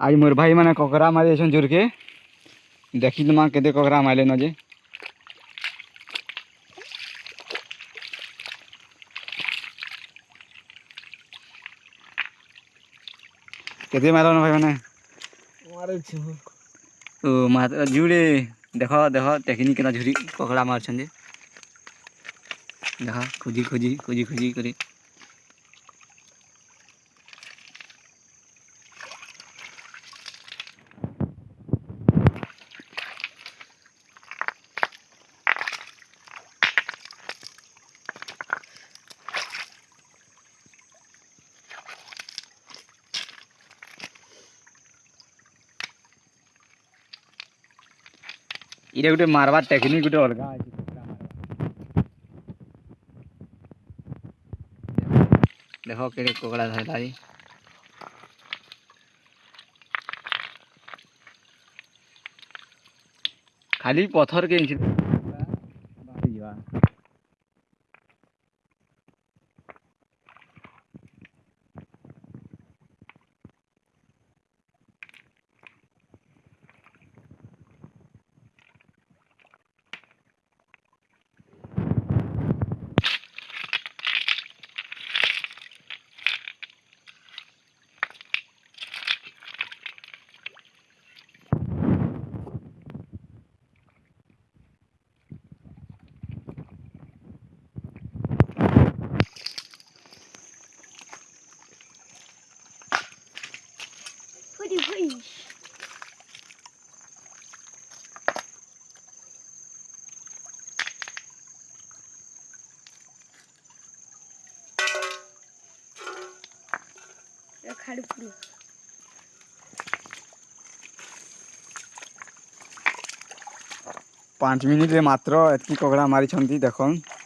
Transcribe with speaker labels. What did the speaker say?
Speaker 1: आज मोर भाई मैंने ककड़ा मारे जोर के देखी तुम तो के ककड़ा मारे नजे जे केते न भाई मैंने जुड़े देख देख टेक्निक केना झुरी ककड़ा मार्च देख खोजी खोजी खोजी खोजी करे এটা গোটে মারবার টেকনিক গোটে অলগা আছে দেখ কেড়ে কোকড়া ধরলা খালি পথর কে
Speaker 2: pretty wish.
Speaker 1: পাঁচ মিনিটে মাত্র এতকি কগড়া মারি দেখুন